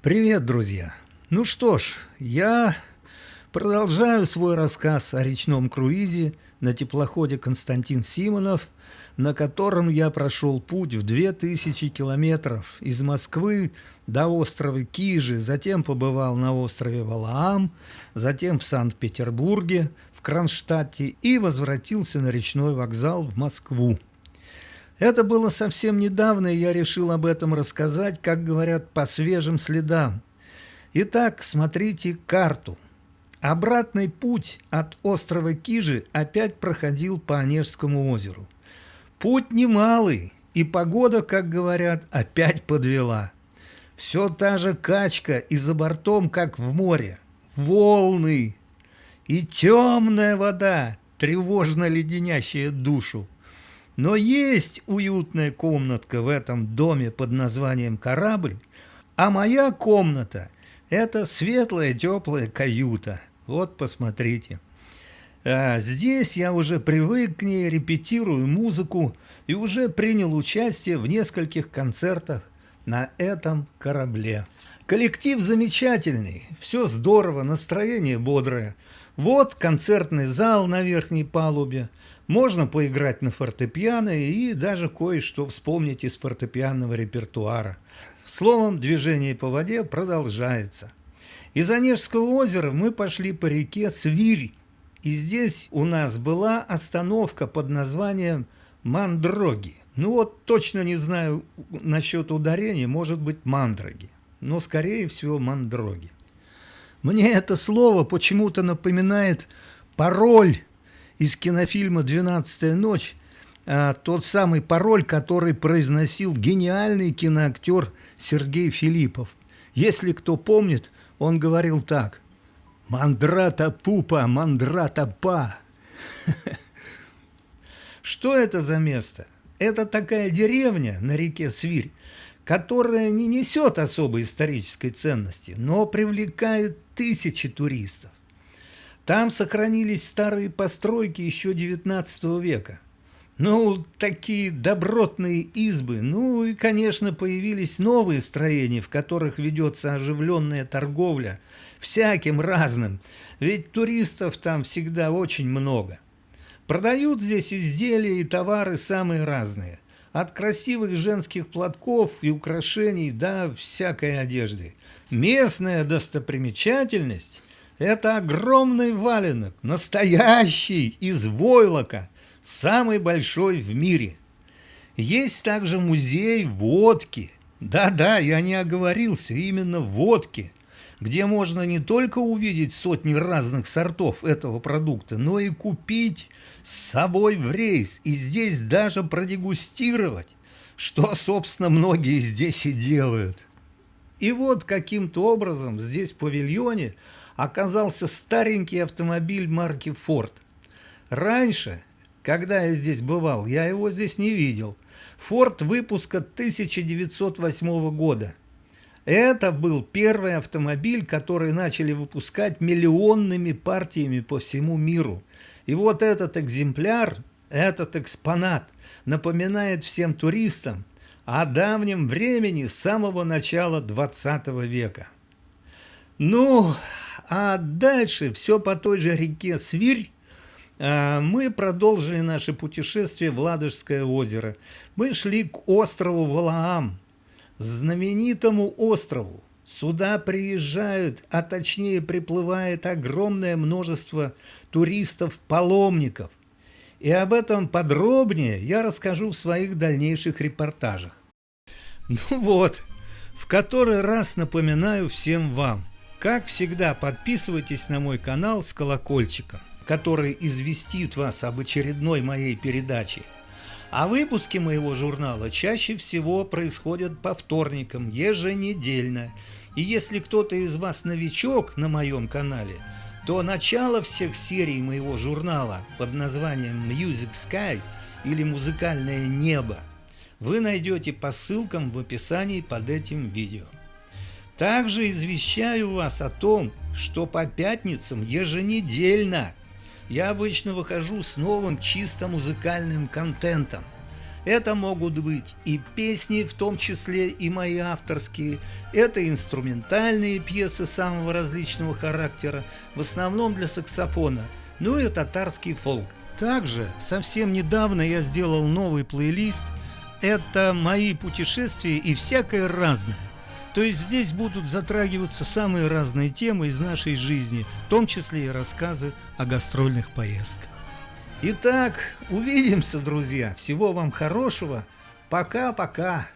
Привет, друзья! Ну что ж, я продолжаю свой рассказ о речном круизе на теплоходе Константин Симонов, на котором я прошел путь в 2000 километров из Москвы до острова Кижи, затем побывал на острове Валаам, затем в Санкт-Петербурге, в Кронштадте и возвратился на речной вокзал в Москву. Это было совсем недавно, и я решил об этом рассказать, как говорят, по свежим следам. Итак, смотрите карту. Обратный путь от острова Кижи опять проходил по Онежскому озеру. Путь немалый, и погода, как говорят, опять подвела. Все та же качка, и за бортом, как в море, волны и темная вода, тревожно леденящая душу. Но есть уютная комнатка в этом доме под названием «Корабль», а моя комната – это светлая теплая каюта. Вот посмотрите. А здесь я уже привык к ней, репетирую музыку и уже принял участие в нескольких концертах на этом корабле. Коллектив замечательный, все здорово, настроение бодрое. Вот концертный зал на верхней палубе, можно поиграть на фортепиано и даже кое-что вспомнить из фортепианного репертуара. Словом, движение по воде продолжается. Из Онежского озера мы пошли по реке Свирь. И здесь у нас была остановка под названием Мандроги. Ну вот точно не знаю насчет ударения, может быть Мандроги. Но скорее всего Мандроги. Мне это слово почему-то напоминает пароль из кинофильма «Двенадцатая ночь», а, тот самый пароль, который произносил гениальный киноактер Сергей Филиппов. Если кто помнит, он говорил так «Мандрата пупа, мандрата па». Что это за место? Это такая деревня на реке Свирь, которая не несет особой исторической ценности, но привлекает тысячи туристов. Там сохранились старые постройки еще XIX века. Ну, такие добротные избы. Ну и, конечно, появились новые строения, в которых ведется оживленная торговля. Всяким разным. Ведь туристов там всегда очень много. Продают здесь изделия и товары самые разные. От красивых женских платков и украшений до всякой одежды. Местная достопримечательность это огромный валенок, настоящий, из войлока, самый большой в мире. Есть также музей водки. Да-да, я не оговорился, именно водки, где можно не только увидеть сотни разных сортов этого продукта, но и купить с собой в рейс, и здесь даже продегустировать, что, собственно, многие здесь и делают. И вот каким-то образом здесь в павильоне – оказался старенький автомобиль марки Ford. Раньше, когда я здесь бывал, я его здесь не видел. Ford выпуска 1908 года. Это был первый автомобиль, который начали выпускать миллионными партиями по всему миру. И вот этот экземпляр, этот экспонат напоминает всем туристам о давнем времени с самого начала 20 века. Ну, а дальше все по той же реке Свирь а, мы продолжили наше путешествие в Ладожское озеро. Мы шли к острову Валаам, знаменитому острову. Сюда приезжают, а точнее приплывает огромное множество туристов-паломников. И об этом подробнее я расскажу в своих дальнейших репортажах. Ну вот, в который раз напоминаю всем вам – как всегда, подписывайтесь на мой канал с колокольчиком, который известит вас об очередной моей передаче. А выпуски моего журнала чаще всего происходят по вторникам, еженедельно. И если кто-то из вас новичок на моем канале, то начало всех серий моего журнала под названием Music Sky или «Музыкальное небо» вы найдете по ссылкам в описании под этим видео. Также извещаю вас о том, что по пятницам еженедельно я обычно выхожу с новым чисто музыкальным контентом. Это могут быть и песни, в том числе и мои авторские, это инструментальные пьесы самого различного характера, в основном для саксофона, ну и татарский фолк. Также совсем недавно я сделал новый плейлист. Это мои путешествия и всякое разное. То есть здесь будут затрагиваться самые разные темы из нашей жизни, в том числе и рассказы о гастрольных поездках. Итак, увидимся, друзья. Всего вам хорошего. Пока-пока.